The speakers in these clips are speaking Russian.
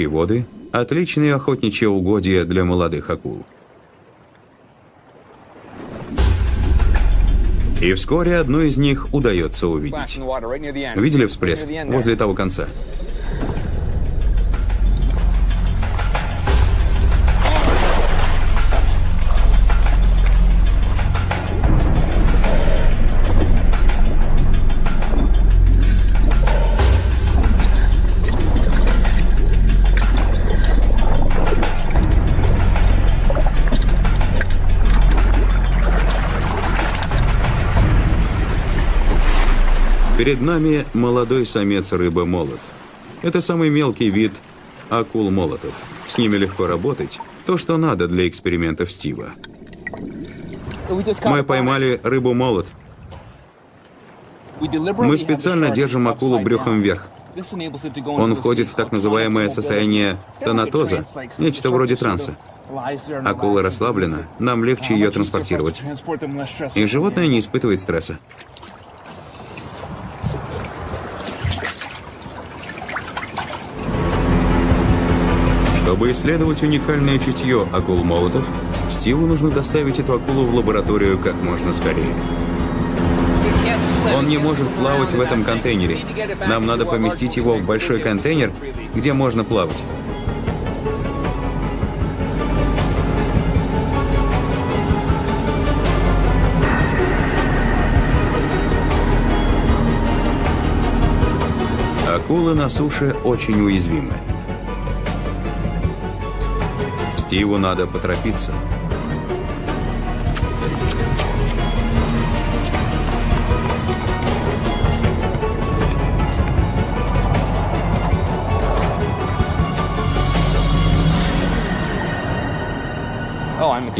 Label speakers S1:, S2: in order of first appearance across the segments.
S1: стоячие воды – отличные охотничьи угодья для молодых акул. И вскоре одну из них удается увидеть. Видели всплеск? Возле того конца. Перед нами молодой самец рыбы-молот. Это самый мелкий вид акул-молотов. С ними легко работать. То, что надо для экспериментов Стива. Мы поймали рыбу-молот. Мы специально держим акулу брюхом вверх. Он входит в так называемое состояние тонатоза, нечто вроде транса. Акула расслаблена, нам легче ее транспортировать. И животное не испытывает стресса. Чтобы исследовать уникальное чутье акул-молотов, Стиву нужно доставить эту акулу в лабораторию как можно скорее. Он не может плавать в этом контейнере. Нам надо поместить его в большой контейнер, где можно плавать. Акулы на суше очень уязвимы. Стиву надо поторопиться.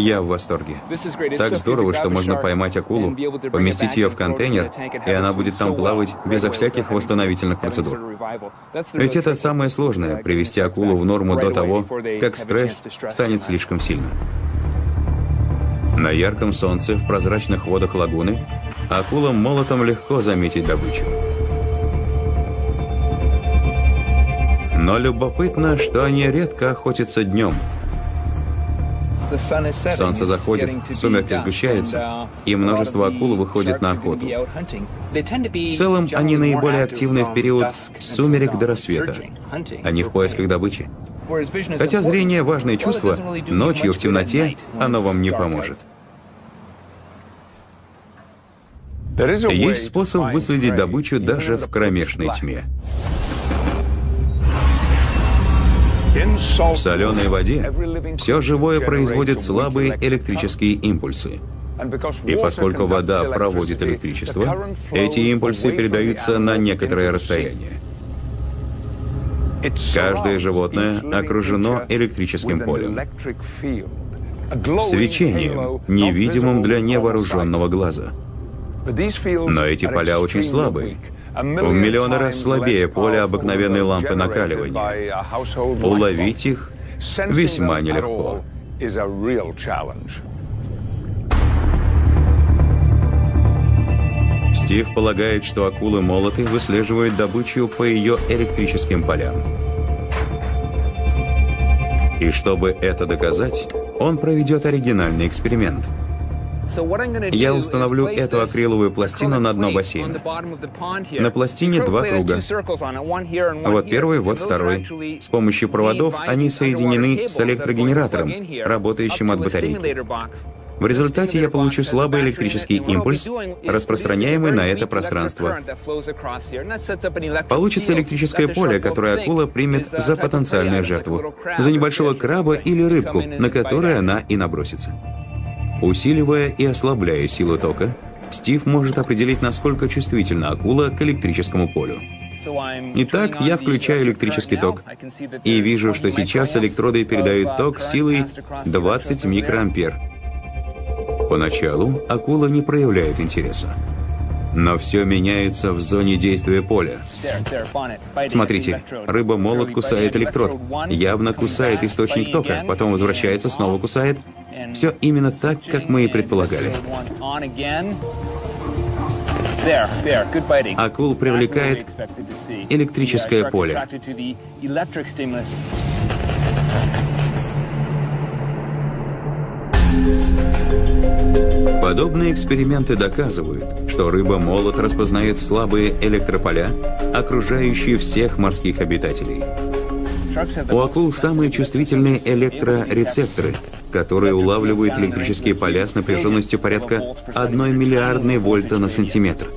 S1: Я в восторге. Так здорово, что можно поймать акулу, поместить ее в контейнер, и она будет там плавать безо всяких восстановительных процедур. Ведь это самое сложное — привести акулу в норму до того, как стресс станет слишком сильным. На ярком солнце, в прозрачных водах лагуны, акулам молотом легко заметить добычу. Но любопытно, что они редко охотятся днем — Солнце заходит, сумерки сгущаются, и множество акул выходит на охоту. В целом, они наиболее активны в период с сумерек до рассвета. Они в поисках добычи. Хотя зрение – важное чувство, ночью в темноте оно вам не поможет. Есть способ выследить добычу даже в кромешной тьме. В соленой воде все живое производит слабые электрические импульсы. И поскольку вода проводит электричество, эти импульсы передаются на некоторое расстояние. Каждое животное окружено электрическим полем. Свечением, невидимым для невооруженного глаза. Но эти поля очень слабые, в миллионы раз слабее поля обыкновенной лампы накаливания. Уловить их весьма нелегко. Стив полагает, что акулы-молоты выслеживают добычу по ее электрическим полям. И чтобы это доказать, он проведет оригинальный эксперимент – я установлю эту акриловую пластину на дно бассейна. На пластине два круга. Вот первый, вот второй. С помощью проводов они соединены с электрогенератором, работающим от батарейки. В результате я получу слабый электрический импульс, распространяемый на это пространство. Получится электрическое поле, которое акула примет за потенциальную жертву, за небольшого краба или рыбку, на которое она и набросится. Усиливая и ослабляя силу тока, Стив может определить, насколько чувствительна акула к электрическому полю. Итак, я включаю электрический ток и вижу, что сейчас электроды передают ток силой 20 микроампер. Поначалу акула не проявляет интереса. Но все меняется в зоне действия поля. Смотрите, рыба-молот кусает электрод, явно кусает источник тока, потом возвращается, снова кусает, все именно так, как мы и предполагали. Акул привлекает электрическое поле. Подобные эксперименты доказывают, что рыба-молот распознает слабые электрополя, окружающие всех морских обитателей. У акул самые чувствительные электрорецепторы, которые улавливают электрические поля с напряженностью порядка 1 миллиардной вольта на сантиметр.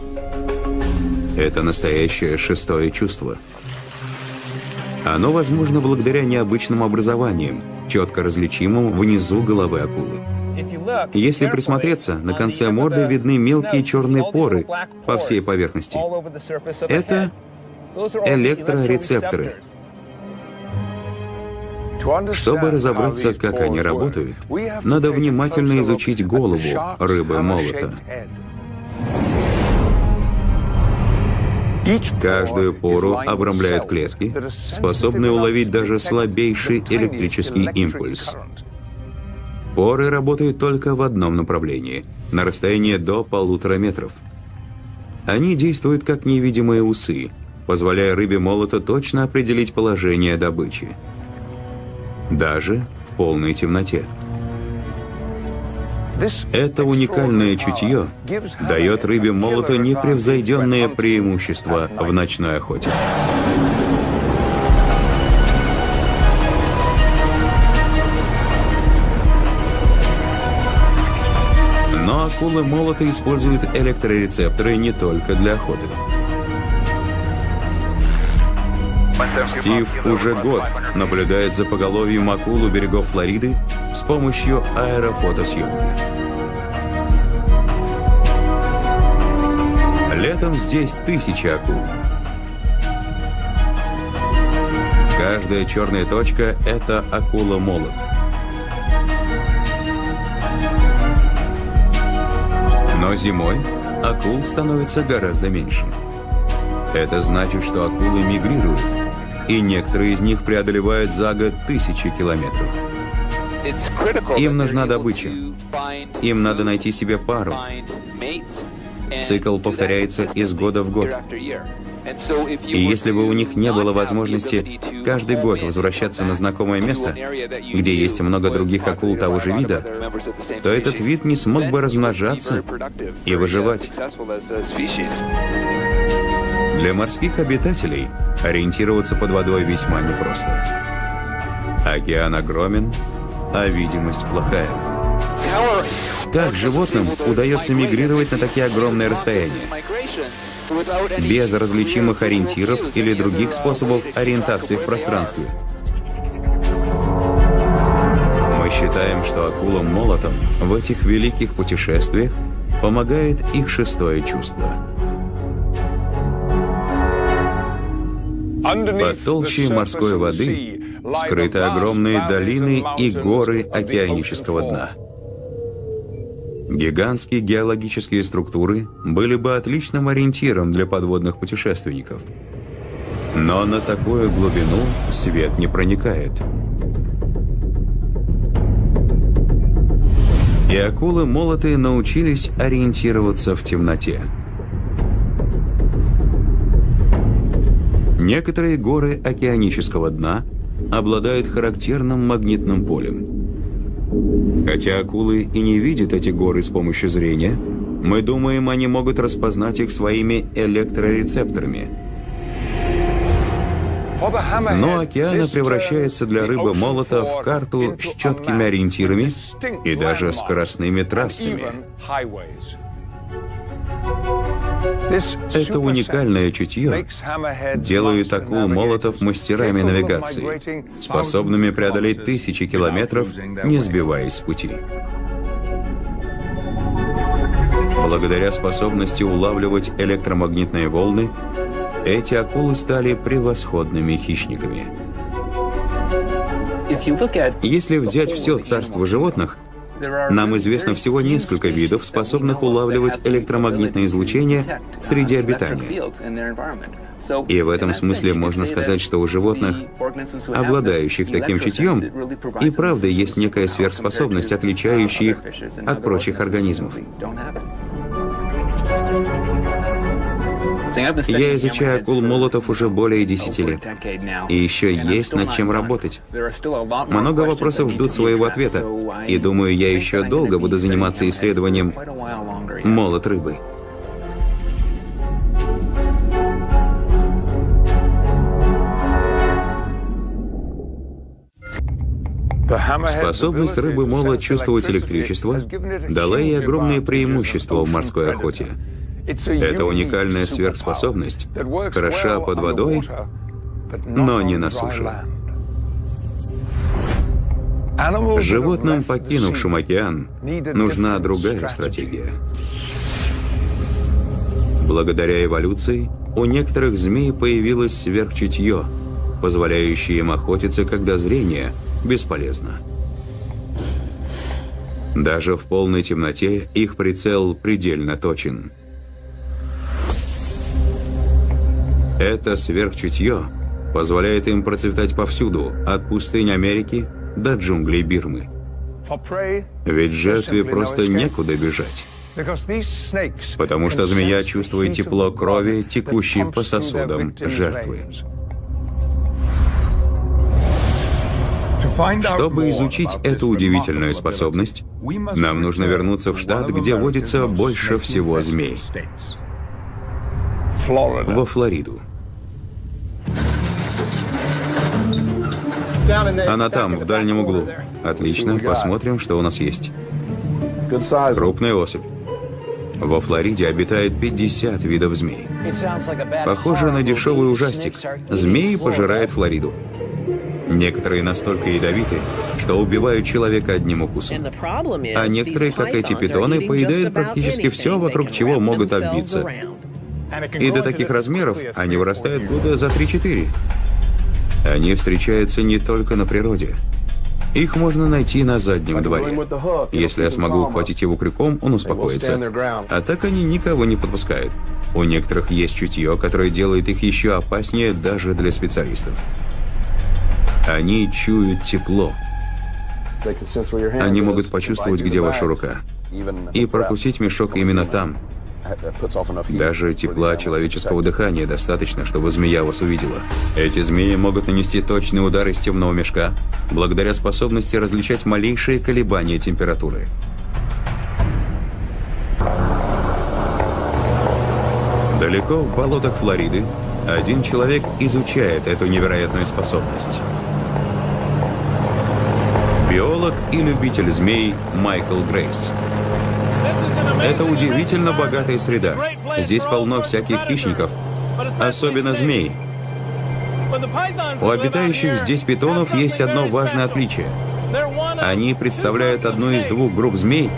S1: Это настоящее шестое чувство. Оно возможно благодаря необычным образованиям, четко различимым внизу головы акулы. Если присмотреться, на конце морды видны мелкие черные поры по всей поверхности. Это электрорецепторы. Чтобы разобраться, как они работают, надо внимательно изучить голову рыбы-молота. Каждую пору обрамляют клетки, способные уловить даже слабейший электрический импульс. Поры работают только в одном направлении, на расстоянии до полутора метров. Они действуют как невидимые усы, позволяя рыбе молота точно определить положение добычи. Даже в полной темноте. Это уникальное чутье дает рыбе молота непревзойденное преимущество в ночной охоте. Акулы молота используют электрорецепторы не только для охоты. Стив уже год наблюдает за поголовьем акул у берегов Флориды с помощью аэрофотосъемки. Летом здесь тысячи акул. Каждая черная точка — это акула-молот. Но зимой акул становится гораздо меньше. Это значит, что акулы мигрируют, и некоторые из них преодолевают за год тысячи километров. Им нужна добыча. Им надо найти себе пару. Цикл повторяется из года в год. И если бы у них не было возможности каждый год возвращаться на знакомое место, где есть много других акул того же вида, то этот вид не смог бы размножаться и выживать. Для морских обитателей ориентироваться под водой весьма непросто. Океан огромен, а видимость плохая. Как животным удается мигрировать на такие огромные расстояния? Без различимых ориентиров или других способов ориентации в пространстве. Мы считаем, что акулам-молотам в этих великих путешествиях помогает их шестое чувство. Под толщей морской воды скрыты огромные долины и горы океанического дна. Гигантские геологические структуры были бы отличным ориентиром для подводных путешественников. Но на такую глубину свет не проникает. И акулы молотые научились ориентироваться в темноте. Некоторые горы океанического дна обладают характерным магнитным полем. Хотя акулы и не видят эти горы с помощью зрения, мы думаем, они могут распознать их своими электрорецепторами. Но океана превращается для рыбы молота в карту с четкими ориентирами и даже скоростными трассами. Это уникальное чутье делает акул молотов мастерами навигации, способными преодолеть тысячи километров, не сбиваясь с пути. Благодаря способности улавливать электромагнитные волны, эти акулы стали превосходными хищниками. Если взять все царство животных, нам известно всего несколько видов, способных улавливать электромагнитное излучение среди обитания. И в этом смысле можно сказать, что у животных, обладающих таким чутьем, и правда есть некая сверхспособность, отличающая их от прочих организмов. Я изучаю акул молотов уже более 10 лет. И еще есть над чем работать. Много вопросов ждут своего ответа. И думаю, я еще долго буду заниматься исследованием молот рыбы. Способность рыбы мола чувствовать электричество дала ей огромные преимущества в морской охоте. Это уникальная сверхспособность, хороша под водой, но не на суше. Животным, покинувшим океан, нужна другая стратегия. Благодаря эволюции у некоторых змей появилось сверхчутье, позволяющее им охотиться, когда зрение бесполезно. Даже в полной темноте их прицел предельно точен. Это сверхчутье позволяет им процветать повсюду, от пустынь Америки до джунглей Бирмы. Ведь жертве просто некуда бежать. Потому что змея чувствует тепло крови, текущей по сосудам жертвы. Чтобы изучить эту удивительную способность, нам нужно вернуться в штат, где водится больше всего змей. Во Флориду. Она там, в дальнем углу. Отлично, посмотрим, что у нас есть. Крупная особь. Во Флориде обитает 50 видов змей. Похоже на дешевый ужастик. Змеи пожирают Флориду. Некоторые настолько ядовиты, что убивают человека одним укусом. А некоторые, как эти питоны, поедают практически все, вокруг чего могут обвиться. И до таких размеров они вырастают года за 3-4. Они встречаются не только на природе. Их можно найти на заднем дворе. Если я смогу ухватить его крюком, он успокоится. А так они никого не подпускают. У некоторых есть чутье, которое делает их еще опаснее даже для специалистов. Они чуют тепло. Они могут почувствовать, где ваша рука, и прокусить мешок именно там, даже тепла человеческого дыхания достаточно, чтобы змея вас увидела. Эти змеи могут нанести точный удар из темного мешка, благодаря способности различать малейшие колебания температуры. Далеко в болотах Флориды один человек изучает эту невероятную способность. Биолог и любитель змей Майкл Грейс. Это удивительно богатая среда. Здесь полно всяких хищников, особенно змей. У обитающих здесь питонов есть одно важное отличие. Они представляют одну из двух групп змей,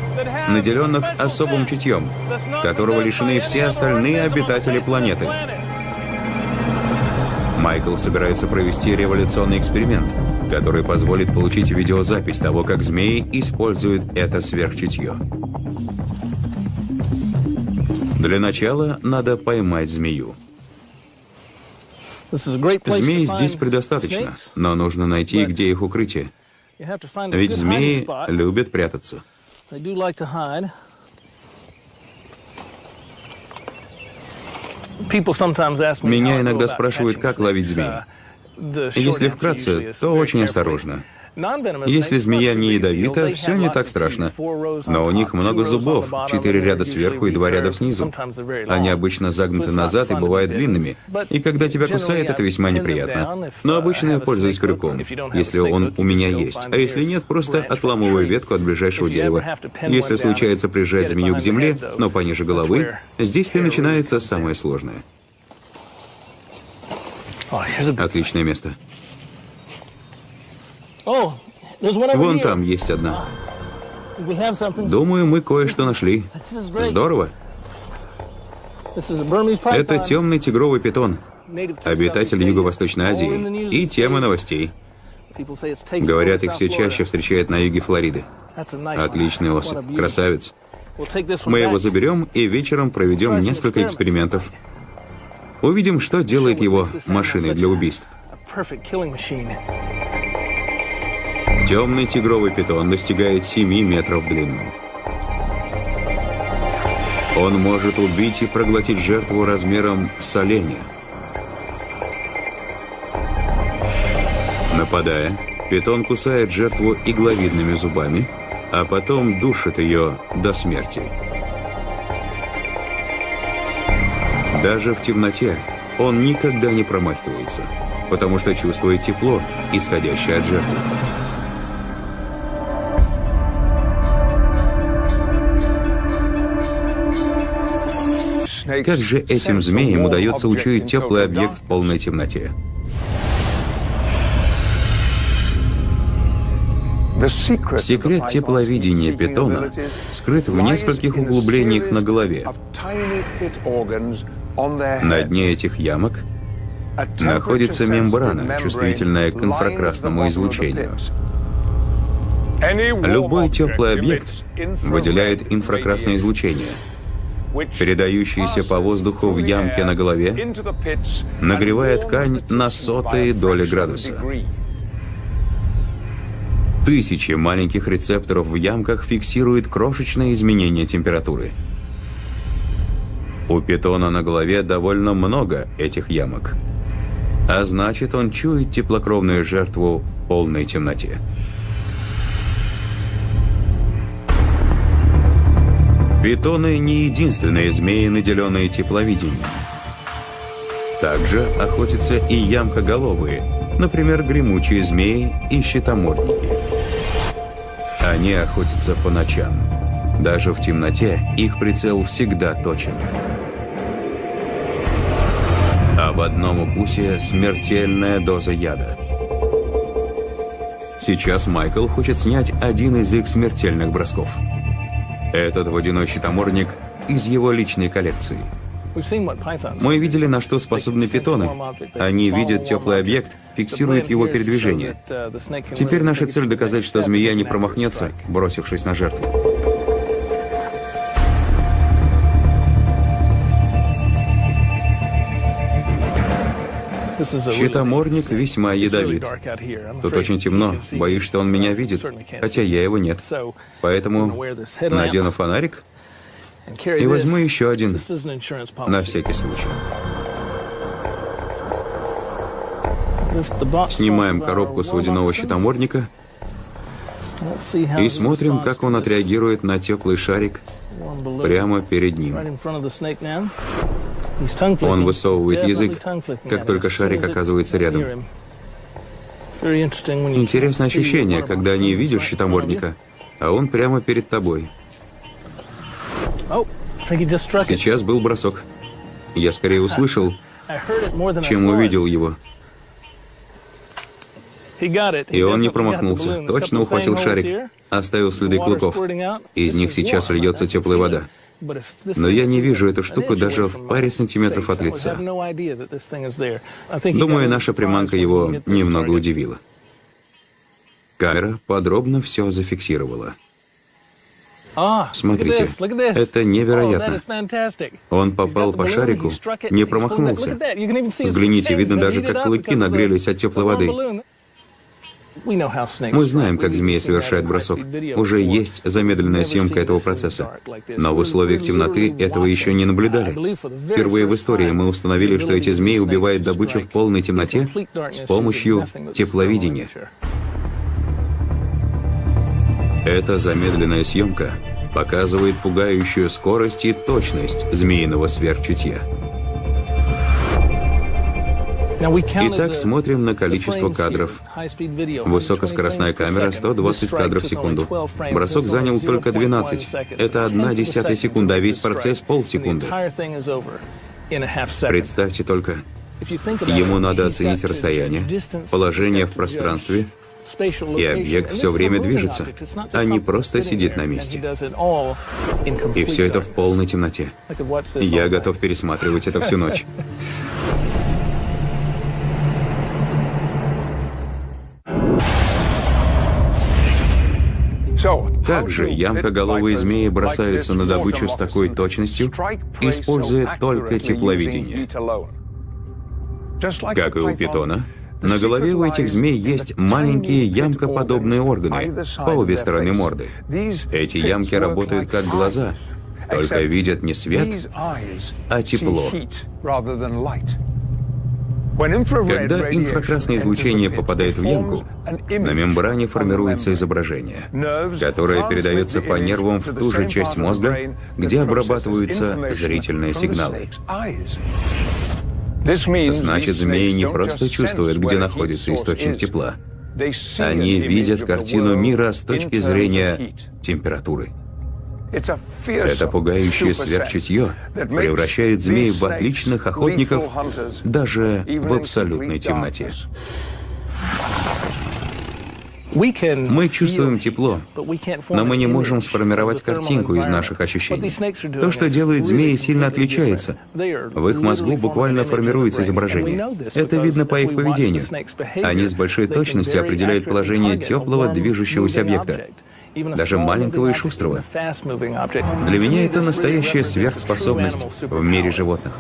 S1: наделенных особым чутьем, которого лишены все остальные обитатели планеты. Майкл собирается провести революционный эксперимент, который позволит получить видеозапись того, как змеи используют это сверхчутье. Для начала надо поймать змею. Змей здесь предостаточно, но нужно найти, где их укрытие. Ведь змеи любят прятаться. Меня иногда спрашивают, как ловить змей. Uh, Если вкратце, то очень осторожно. Если змея не ядовита, все не так страшно. Но у них много зубов, четыре ряда сверху и два ряда снизу. Они обычно загнуты назад и бывают длинными. И когда тебя кусает, это весьма неприятно. Но обычно я пользуюсь крюком, если он у меня есть. А если нет, просто отламываю ветку от ближайшего дерева. Если случается прижать змею к земле, но пониже головы, здесь-то и начинается самое сложное. Отличное место. Вон там есть одна. Думаю, мы кое-что нашли. Здорово. Это темный тигровый питон, обитатель Юго-Восточной Азии, и тема новостей. Говорят, их все чаще встречают на юге Флориды. Отличный особь, красавец. Мы его заберем и вечером проведем несколько экспериментов. Увидим, что делает его машиной для убийств. Темный тигровый питон достигает 7 метров в длину. Он может убить и проглотить жертву размером с оленя. Нападая, питон кусает жертву игловидными зубами, а потом душит ее до смерти. Даже в темноте он никогда не промахивается, потому что чувствует тепло, исходящее от жертвы. Как же этим змеям удается учуять теплый объект в полной темноте? Секрет тепловидения питона скрыт в нескольких углублениях на голове. На дне этих ямок находится мембрана, чувствительная к инфракрасному излучению. Любой теплый объект выделяет инфракрасное излучение, передающееся по воздуху в ямке на голове, нагревая ткань на сотые доли градуса. Тысячи маленьких рецепторов в ямках фиксируют крошечные изменения температуры. У питона на голове довольно много этих ямок. А значит, он чует теплокровную жертву в полной темноте. Питоны не единственные змеи, наделенные тепловидением. Также охотятся и ямкоголовые, например, гремучие змеи и щитомордники. Они охотятся по ночам. Даже в темноте их прицел всегда точен. А в одном укусе смертельная доза яда. Сейчас Майкл хочет снять один из их смертельных бросков. Этот водяной щитоморник из его личной коллекции – мы видели, на что способны питоны. Они видят теплый объект, фиксируют его передвижение. Теперь наша цель доказать, что змея не промахнется, бросившись на жертву. Щитоморник весьма ядовит. Тут очень темно, боюсь, что он меня видит, хотя я его нет. Поэтому надену фонарик и возьму еще один, на всякий случай. Снимаем коробку с водяного щитомордника и смотрим, как он отреагирует на теплый шарик прямо перед ним. Он высовывает язык, как только шарик оказывается рядом. Интересное ощущение, когда не видишь щитомордника, а он прямо перед тобой. Сейчас был бросок. Я скорее услышал, чем увидел его. И он не промахнулся, точно ухватил шарик, оставил следы клыков. Из них сейчас льется теплая вода. Но я не вижу эту штуку даже в паре сантиметров от лица. Думаю, наша приманка его немного удивила. Камера подробно все зафиксировала.
S2: А,
S1: Смотрите, это невероятно. Он попал по шарику, не промахнулся. Взгляните, видно даже, как клыки нагрелись от теплой воды. Мы знаем, как змея совершает бросок. Уже есть замедленная съемка этого процесса. Но в условиях темноты этого еще не наблюдали. Впервые в истории мы установили, что эти змеи убивают добычу в полной темноте с помощью тепловидения. Эта замедленная съемка показывает пугающую скорость и точность змеиного сверхчутья. Итак, смотрим на количество кадров. Высокоскоростная камера 120 кадров в секунду. Бросок занял только 12. Это одна десятая секунда, а весь процесс полсекунды. Представьте только, ему надо оценить расстояние, положение в пространстве, и объект все время движется, а не просто сидит на месте. И все это в полной темноте. Я готов пересматривать это всю ночь. Как же ямкоголовые змеи бросаются на добычу с такой точностью, используя только тепловидение? Как и у питона, на голове у этих змей есть маленькие ямкоподобные органы по обе стороны морды. Эти ямки работают как глаза, только видят не свет, а тепло. Когда инфракрасное излучение попадает в ямку, на мембране формируется изображение, которое передается по нервам в ту же часть мозга, где обрабатываются зрительные сигналы. Значит, змеи не просто чувствуют, где находится источник тепла. Они видят картину мира с точки зрения температуры. Это пугающее сверхчутье превращает змей в отличных охотников даже в абсолютной темноте. Мы чувствуем тепло, но мы не можем сформировать картинку из наших ощущений. То, что делает змеи, сильно отличается. В их мозгу буквально формируется изображение. Это видно по их поведению. Они с большой точностью определяют положение теплого движущегося объекта даже маленького и шустрого. Для меня это настоящая сверхспособность в мире животных.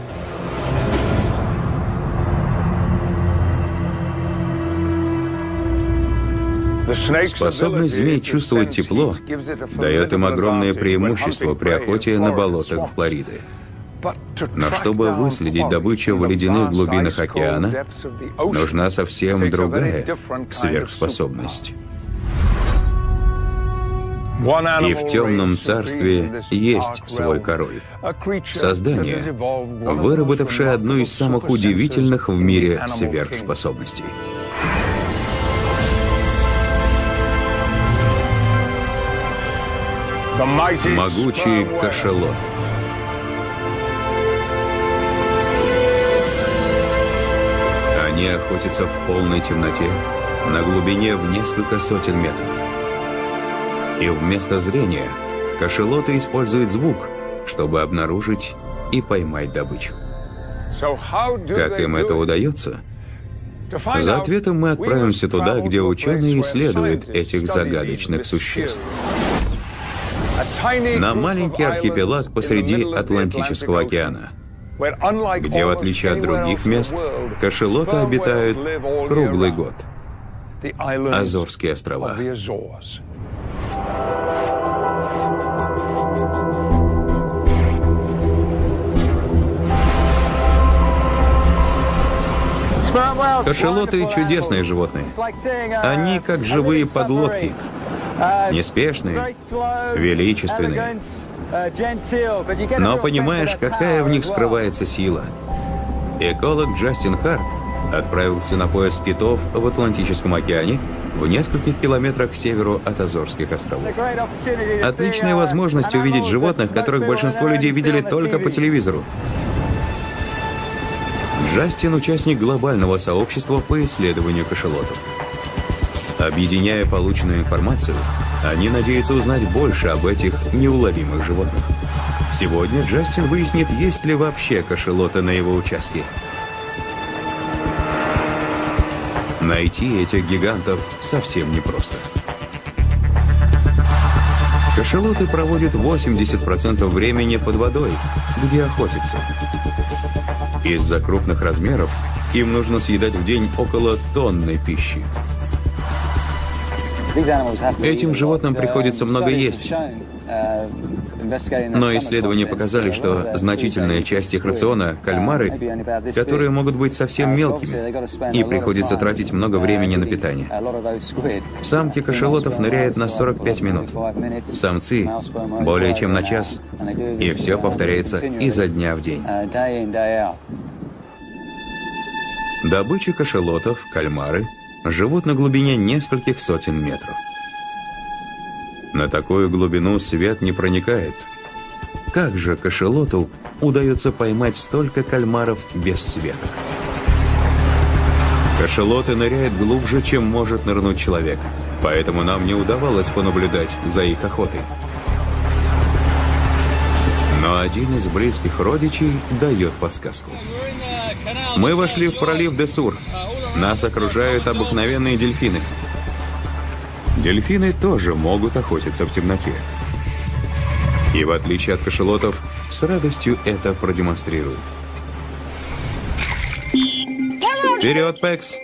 S1: Способность змей чувствовать тепло дает им огромное преимущество при охоте на болотах Флориды. Но чтобы выследить добычу в ледяных глубинах океана, нужна совсем другая сверхспособность. И в темном царстве есть свой король. Создание, выработавшее одну из самых удивительных в мире сверхспособностей. Могучий кашалот. Они охотятся в полной темноте на глубине в несколько сотен метров. И вместо зрения кашелоты используют звук, чтобы обнаружить и поймать добычу. Как им это удается? За ответом мы отправимся туда, где ученые исследуют этих загадочных существ. На маленький архипелаг посреди Атлантического океана, где, в отличие от других мест, кашелоты обитают круглый год. Азорские острова. Кашелоты — чудесные животные. Они как живые подлодки. Неспешные, величественные. Но понимаешь, какая в них скрывается сила. Эколог Джастин Харт отправился на поиск китов в Атлантическом океане в нескольких километрах к северу от Азорских островов. Отличная возможность увидеть животных, которых большинство людей видели только по телевизору. Джастин – участник глобального сообщества по исследованию кашелотов. Объединяя полученную информацию, они надеются узнать больше об этих неуловимых животных. Сегодня Джастин выяснит, есть ли вообще кашелоты на его участке. Найти этих гигантов совсем непросто. Кашелоты проводят 80% времени под водой, где охотятся. Из-за крупных размеров им нужно съедать в день около тонны пищи. Этим животным приходится много есть. Но исследования показали, что значительная часть их рациона – кальмары, которые могут быть совсем мелкими, и приходится тратить много времени на питание. Самки кашалотов ныряют на 45 минут, самцы – более чем на час, и все повторяется изо дня в день. Добыча кашалотов, кальмары, живут на глубине нескольких сотен метров. На такую глубину свет не проникает. Как же кашелоту удается поймать столько кальмаров без света? Кашелоты ныряют глубже, чем может нырнуть человек, поэтому нам не удавалось понаблюдать за их охотой. Но один из близких родичей дает подсказку. Мы вошли в пролив Десур. Нас окружают обыкновенные дельфины. Дельфины тоже могут охотиться в темноте. И в отличие от кашелотов, с радостью это продемонстрируют. Вперед, Пекс!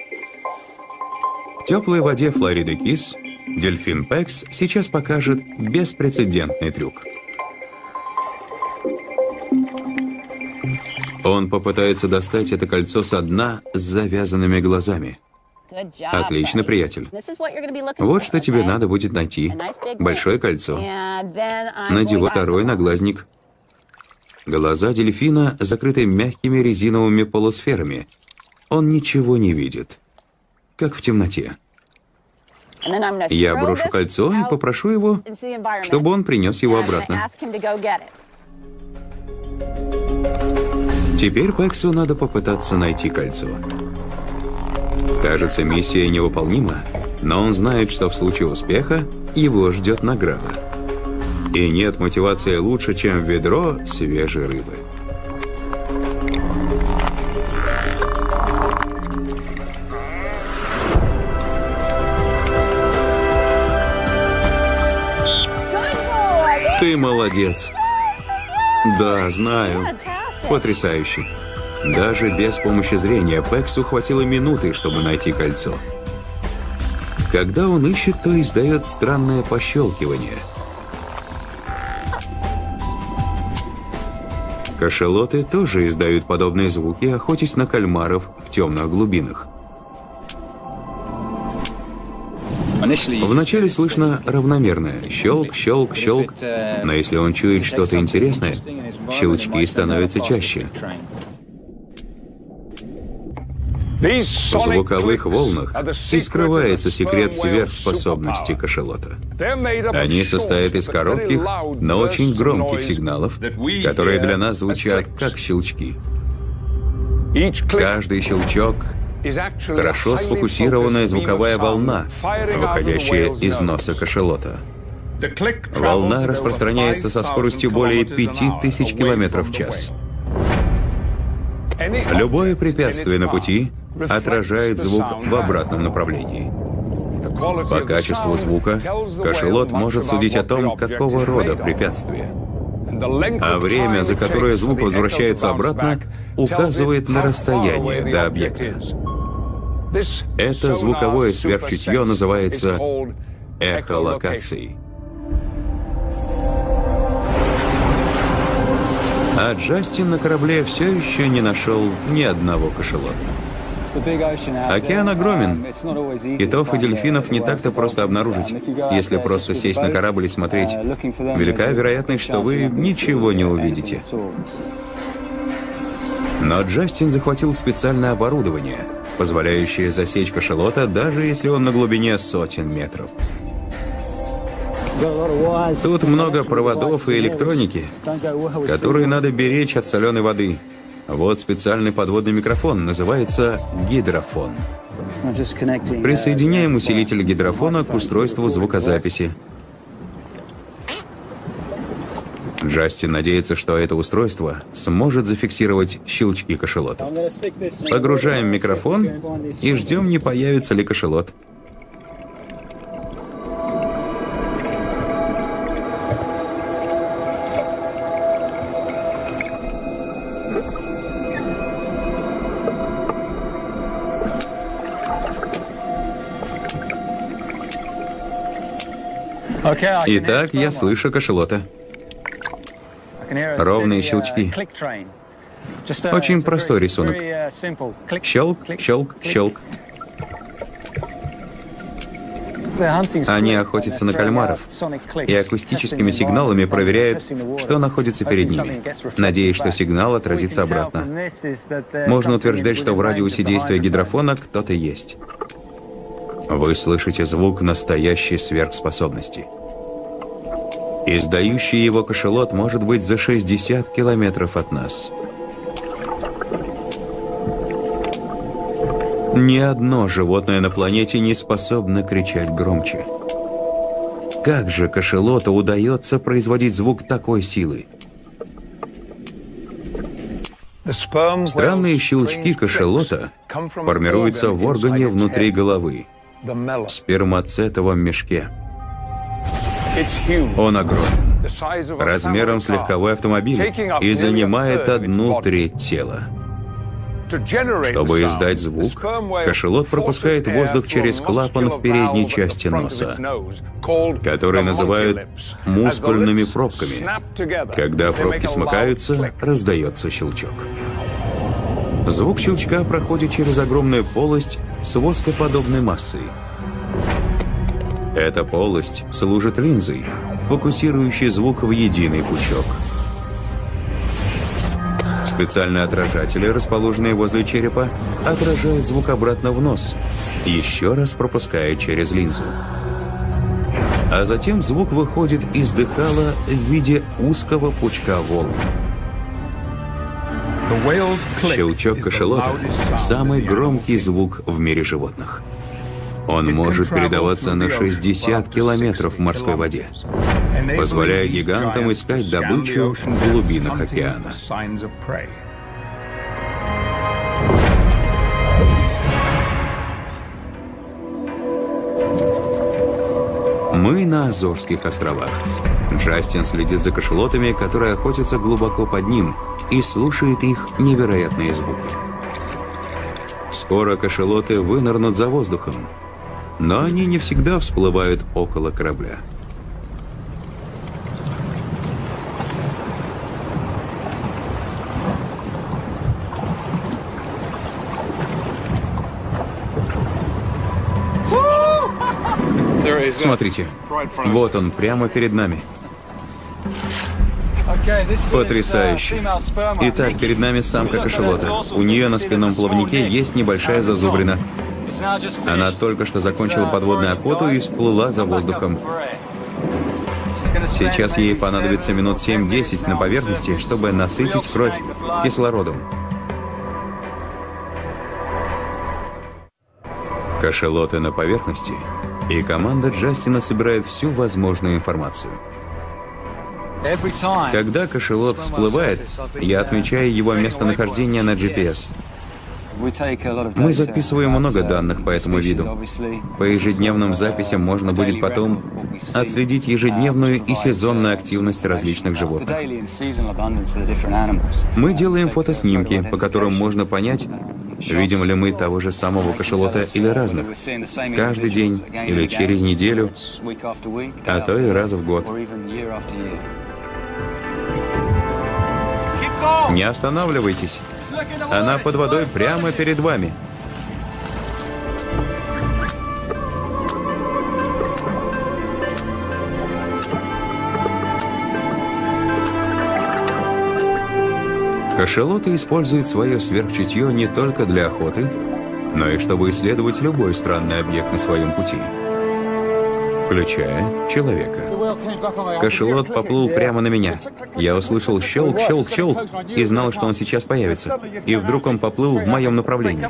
S1: В теплой воде Флориды Кис дельфин Пекс сейчас покажет беспрецедентный трюк. Он попытается достать это кольцо со дна с завязанными глазами. Отлично, приятель. Вот что тебе надо будет найти. Большое кольцо. Надевай второй наглазник. Глаза дельфина закрыты мягкими резиновыми полусферами. Он ничего не видит. Как в темноте. Я брошу кольцо и попрошу его, чтобы он принес его обратно. Теперь Пексу надо попытаться найти кольцо. Кажется, миссия невыполнима, но он знает, что в случае успеха его ждет награда. И нет мотивации лучше, чем ведро свежей рыбы. Ты молодец. Да, знаю. Потрясающе. Даже без помощи зрения Пексу хватило минуты, чтобы найти кольцо. Когда он ищет, то издает странное пощелкивание. Кашелоты тоже издают подобные звуки, охотясь на кальмаров в темных глубинах. Вначале слышно равномерное щелк, щелк, щелк, но если он чует что-то интересное, щелчки становятся чаще. В звуковых волнах и скрывается секрет сверхспособности кашалота. Они состоят из коротких, но очень громких сигналов, которые для нас звучат как щелчки. Каждый щелчок — хорошо сфокусированная звуковая волна, выходящая из носа кашалота. Волна распространяется со скоростью более 5000 км в час. Любое препятствие на пути отражает звук в обратном направлении. По качеству звука кашелот может судить о том, какого рода препятствие. А время, за которое звук возвращается обратно, указывает на расстояние до объекта. Это звуковое сверхчутье называется эхолокацией. А Джастин на корабле все еще не нашел ни одного кашелота. Океан огромен. Китов и дельфинов не так-то просто обнаружить. Если просто сесть на корабль и смотреть, велика вероятность, что вы ничего не увидите. Но Джастин захватил специальное оборудование, позволяющее засечь кашелота, даже если он на глубине сотен метров. Тут много проводов и электроники, которые надо беречь от соленой воды. Вот специальный подводный микрофон, называется гидрофон. Присоединяем усилитель гидрофона к устройству звукозаписи. Джастин надеется, что это устройство сможет зафиксировать щелчки кашелота. Погружаем микрофон и ждем, не появится ли кашелот. Итак, я слышу кашелота. Ровные щелчки. Очень простой рисунок. Щелк, щелк, щелк. Они охотятся на кальмаров и акустическими сигналами проверяют, что находится перед ними, надеясь, что сигнал отразится обратно. Можно утверждать, что в радиусе действия гидрофона кто-то есть. Вы слышите звук настоящей сверхспособности. Издающий его кошелот может быть за 60 километров от нас. Ни одно животное на планете не способно кричать громче. Как же кошелоту удается производить звук такой силы? Странные щелчки кошелота формируются в органе внутри головы – спермацетовом мешке. Он огромен, размером с легковой автомобиль и занимает одну треть тела. Чтобы издать звук, кашелот пропускает воздух через клапан в передней части носа, который называют мускульными пробками. Когда пробки смыкаются, раздается щелчок. Звук щелчка проходит через огромную полость с воскоподобной массой. Эта полость служит линзой, фокусирующей звук в единый пучок. Специальные отражатели, расположенные возле черепа, отражают звук обратно в нос, еще раз пропуская через линзу. А затем звук выходит из дыхала в виде узкого пучка волн. Щелчок кашалота – самый громкий звук в мире животных. Он может передаваться на 60 километров в морской воде, позволяя гигантам искать добычу в глубинах океана. Мы на Азорских островах. Джастин следит за кашелотами, которые охотятся глубоко под ним, и слушает их невероятные звуки. Скоро кашелоты вынырнут за воздухом, но они не всегда всплывают около корабля. Смотрите, вот он, прямо перед нами. Потрясающе. Итак, перед нами самка кашелота. У нее на спинном плавнике есть небольшая зазубрина. Она только что закончила подводную охоту и всплыла за воздухом. Сейчас ей понадобится минут 7-10 на поверхности, чтобы насытить кровь кислородом. Кашелоты на поверхности, и команда Джастина собирает всю возможную информацию. Когда кашелот всплывает, я отмечаю его местонахождение на GPS. Мы записываем много данных по этому виду. По ежедневным записям можно будет потом отследить ежедневную и сезонную активность различных животных. Мы делаем фотоснимки, по которым можно понять, видим ли мы того же самого кашалота или разных, каждый день или через неделю, а то и раз в год. Не останавливайтесь. Она под водой прямо перед вами. Кашалоты используют свое сверхчутье не только для охоты, но и чтобы исследовать любой странный объект на своем пути включая человека. Кошелот поплыл прямо на меня. Я услышал щелк, щелк, щелк и знал, что он сейчас появится. И вдруг он поплыл в моем направлении.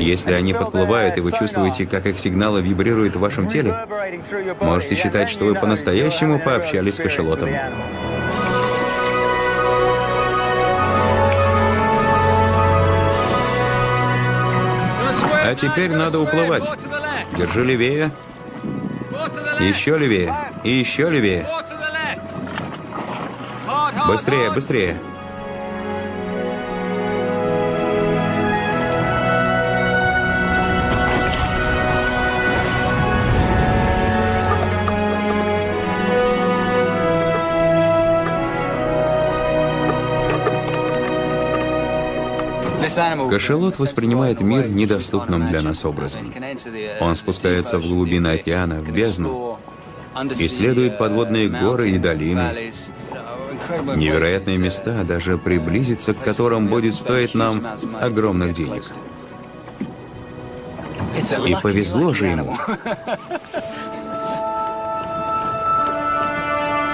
S1: Если они подплывают, и вы чувствуете, как их сигналы вибрируют в вашем теле, можете считать, что вы по-настоящему пообщались с кошелотом. А теперь надо уплывать. Держи левее. Еще левее. И еще левее. Быстрее, быстрее. Кашалот воспринимает мир недоступным для нас образом. Он спускается в глубины океана, в бездну, исследует подводные горы и долины, невероятные места, даже приблизиться к которым будет стоить нам огромных денег. И повезло же ему.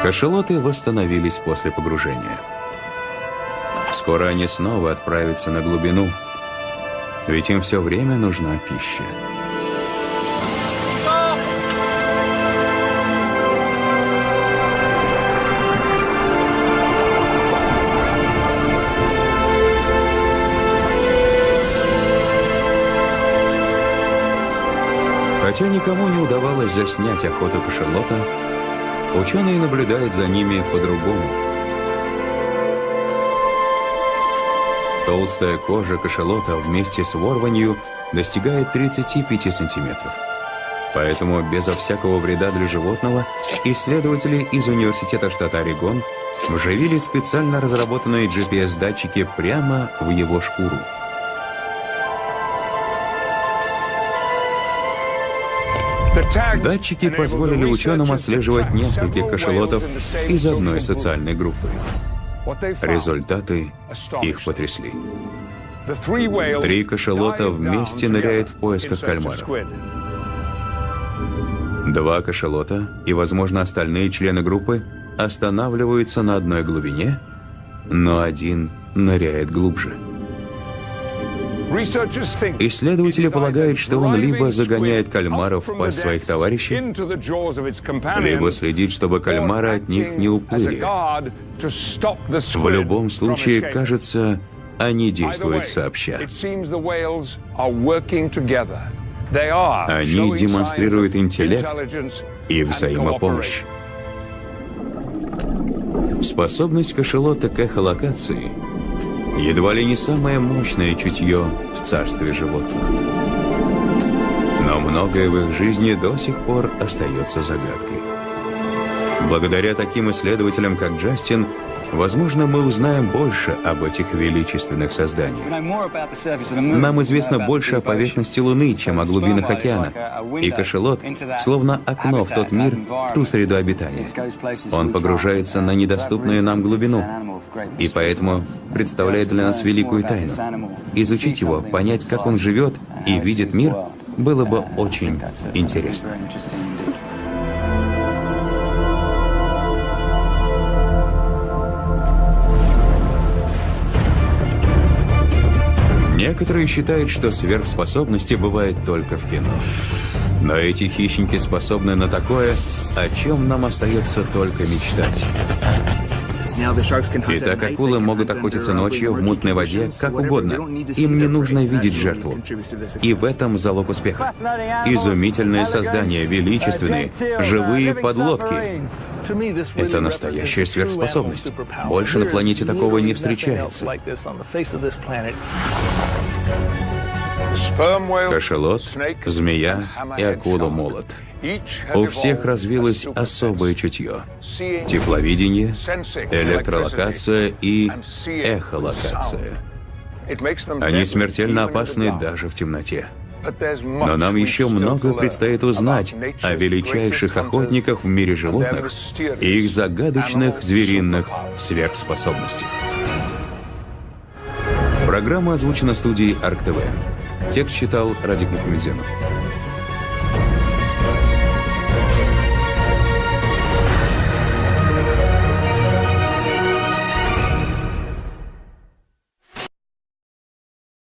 S1: Кашалоты восстановились после погружения. Скоро они снова отправятся на глубину, ведь им все время нужна пища. Хотя никому не удавалось заснять охоту кашалота, ученые наблюдают за ними по-другому. Толстая кожа кашалота вместе с ворванью достигает 35 сантиметров. Поэтому безо всякого вреда для животного исследователи из Университета штата Орегон вживили специально разработанные GPS-датчики прямо в его шкуру. Датчики позволили ученым отслеживать нескольких кашелотов из одной социальной группы. Результаты их потрясли. Три кашелота вместе ныряют в поисках кальмаров. Два кашелота и, возможно, остальные члены группы останавливаются на одной глубине, но один ныряет глубже. Исследователи полагают, что он либо загоняет кальмаров в пасть своих товарищей, либо следит, чтобы кальмары от них не уплыли. В любом случае, кажется, они действуют сообща. Они демонстрируют интеллект и взаимопомощь. Способность кашелота к эхолокации едва ли не самое мощное чутье в царстве животных. Но многое в их жизни до сих пор остается загадкой. Благодаря таким исследователям, как Джастин, Возможно, мы узнаем больше об этих величественных созданиях. Нам известно больше о поверхности Луны, чем о глубинах океана. И кашелот словно окно в тот мир, в ту среду обитания. Он погружается на недоступную нам глубину, и поэтому представляет для нас великую тайну. Изучить его, понять, как он живет и видит мир, было бы очень интересно. Некоторые считают, что сверхспособности бывают только в кино. Но эти хищники способны на такое, о чем нам остается только мечтать. Итак, акулы могут охотиться ночью в мутной воде как угодно. Им не нужно видеть жертву. И в этом залог успеха. Изумительные создания, величественные, живые подлодки. Это настоящая сверхспособность. Больше на планете такого не встречается. Кашалот, змея и акула-молот. У всех развилось особое чутье. Тепловидение, электролокация и эхолокация. Они смертельно опасны даже в темноте. Но нам еще много предстоит узнать о величайших охотниках в мире животных и их загадочных звериных сверхспособностях. Программа озвучена студией АркТВ. Текст читал Радик Мухамедзянов.